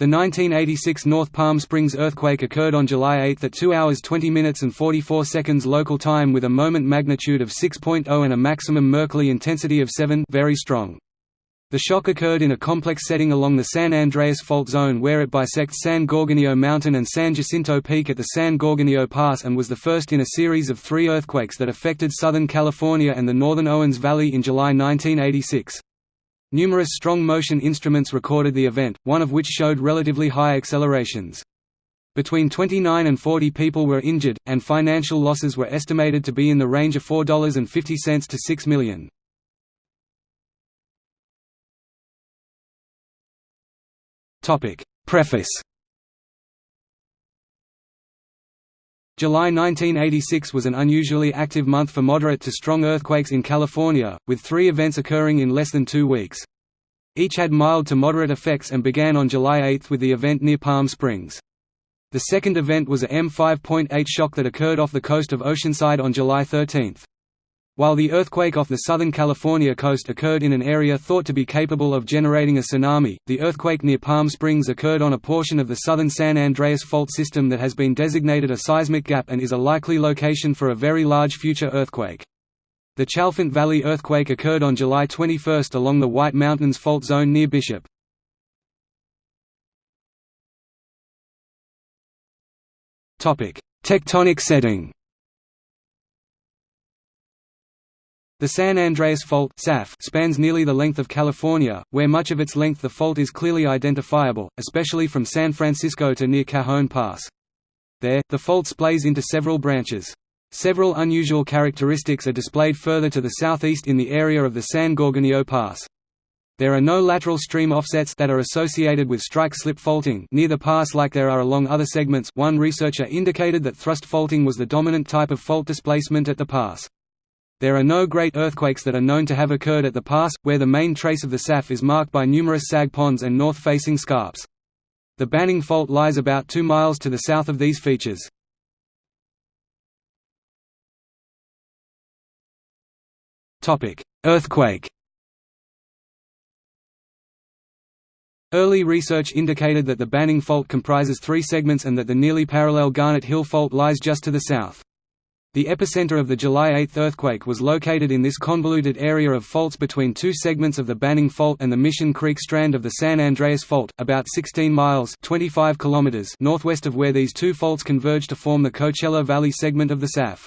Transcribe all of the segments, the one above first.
The 1986 North Palm Springs earthquake occurred on July 8 at 2 hours 20 minutes and 44 seconds local time with a moment magnitude of 6.0 and a maximum Mercalli intensity of 7 very strong. The shock occurred in a complex setting along the San Andreas Fault Zone where it bisects San Gorgonio Mountain and San Jacinto Peak at the San Gorgonio Pass and was the first in a series of three earthquakes that affected Southern California and the northern Owens Valley in July 1986. Numerous strong motion instruments recorded the event, one of which showed relatively high accelerations. Between 29 and 40 people were injured, and financial losses were estimated to be in the range of $4.50 to $6 million. Preface July 1986 was an unusually active month for moderate to strong earthquakes in California, with three events occurring in less than two weeks. Each had mild to moderate effects and began on July 8 with the event near Palm Springs. The second event was a M5.8 shock that occurred off the coast of Oceanside on July 13. While the earthquake off the Southern California coast occurred in an area thought to be capable of generating a tsunami, the earthquake near Palm Springs occurred on a portion of the southern San Andreas fault system that has been designated a seismic gap and is a likely location for a very large future earthquake. The Chalfant Valley earthquake occurred on July 21 along the White Mountains fault zone near Bishop. Tectonic setting The San Andreas Fault spans nearly the length of California, where much of its length the fault is clearly identifiable, especially from San Francisco to near Cajon Pass. There, the fault splays into several branches. Several unusual characteristics are displayed further to the southeast in the area of the San Gorgonio Pass. There are no lateral stream offsets that are associated with strike-slip faulting near the pass like there are along other segments one researcher indicated that thrust faulting was the dominant type of fault displacement at the pass. There are no great earthquakes that are known to have occurred at the pass, where the main trace of the SAF is marked by numerous sag ponds and north-facing scarps. The Banning Fault lies about 2 miles to the south of these features. Earthquake Early research indicated that the Banning Fault comprises three segments and that the nearly parallel Garnet Hill Fault lies just to the south. The epicenter of the July 8 earthquake was located in this convoluted area of faults between two segments of the Banning Fault and the Mission Creek strand of the San Andreas Fault, about 16 miles 25 kilometers northwest of where these two faults converge to form the Coachella Valley segment of the SAF.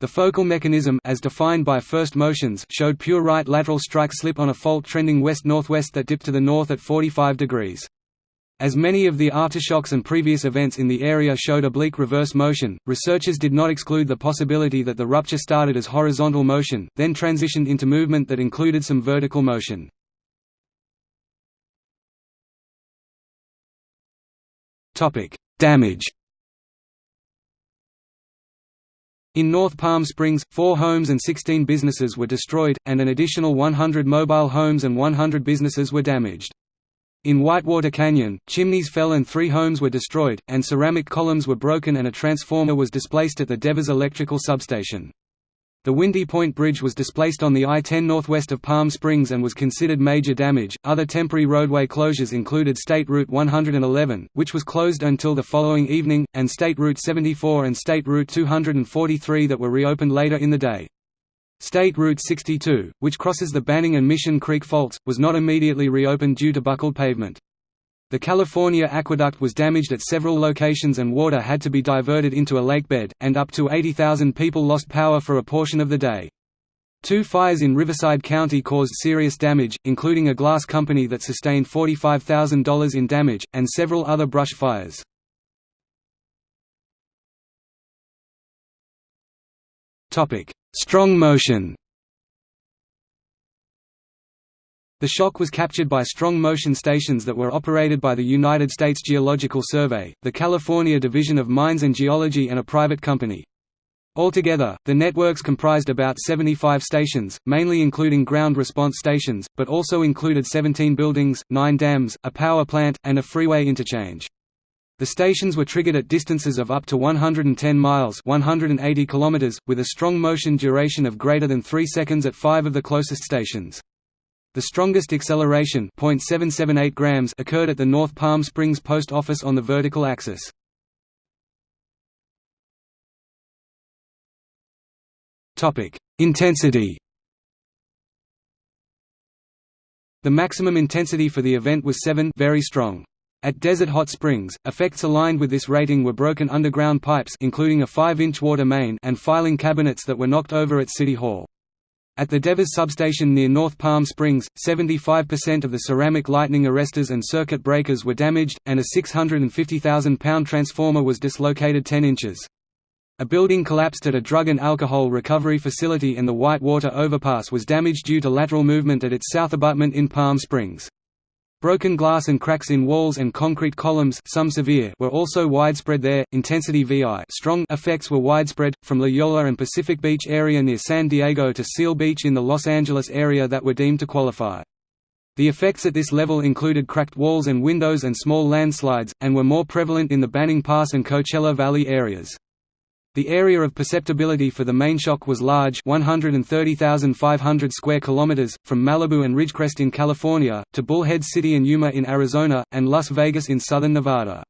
The focal mechanism as defined by first motions showed pure right lateral strike slip on a fault trending west-northwest that dipped to the north at 45 degrees. As many of the aftershocks and previous events in the area showed oblique reverse motion, researchers did not exclude the possibility that the rupture started as horizontal motion, then transitioned into movement that included some vertical motion. Damage In North Palm Springs, four homes and 16 businesses were destroyed, and an additional 100 mobile homes and 100 businesses were damaged. In Whitewater Canyon, chimneys fell and three homes were destroyed, and ceramic columns were broken and a transformer was displaced at the Devers electrical substation. The Windy Point Bridge was displaced on the I-10 northwest of Palm Springs and was considered major damage. Other temporary roadway closures included State Route 111, which was closed until the following evening, and State Route 74 and State Route 243 that were reopened later in the day. State Route 62, which crosses the Banning and Mission Creek faults, was not immediately reopened due to buckled pavement. The California Aqueduct was damaged at several locations and water had to be diverted into a lake bed, and up to 80,000 people lost power for a portion of the day. Two fires in Riverside County caused serious damage, including a glass company that sustained $45,000 in damage, and several other brush fires. Strong motion The shock was captured by strong motion stations that were operated by the United States Geological Survey, the California Division of Mines and Geology and a private company. Altogether, the networks comprised about 75 stations, mainly including ground response stations, but also included 17 buildings, 9 dams, a power plant, and a freeway interchange. The stations were triggered at distances of up to 110 miles 180 kilometers, with a strong motion duration of greater than 3 seconds at five of the closest stations. The strongest acceleration .778 grams occurred at the North Palm Springs post office on the vertical axis. Intensity The maximum intensity for the event was 7 very strong. At Desert Hot Springs, effects aligned with this rating were broken underground pipes including a 5-inch water main and filing cabinets that were knocked over at City Hall. At the Devers substation near North Palm Springs, 75% of the ceramic lightning arresters and circuit breakers were damaged, and a 650,000-pound transformer was dislocated 10 inches. A building collapsed at a drug and alcohol recovery facility and the Whitewater Overpass was damaged due to lateral movement at its south abutment in Palm Springs. Broken glass and cracks in walls and concrete columns some severe were also widespread there. Intensity VI strong effects were widespread, from La Jolla and Pacific Beach area near San Diego to Seal Beach in the Los Angeles area that were deemed to qualify. The effects at this level included cracked walls and windows and small landslides, and were more prevalent in the Banning Pass and Coachella Valley areas. The area of perceptibility for the main shock was large 130,500 square kilometers, from Malibu and Ridgecrest in California, to Bullhead City and Yuma in Arizona, and Las Vegas in southern Nevada.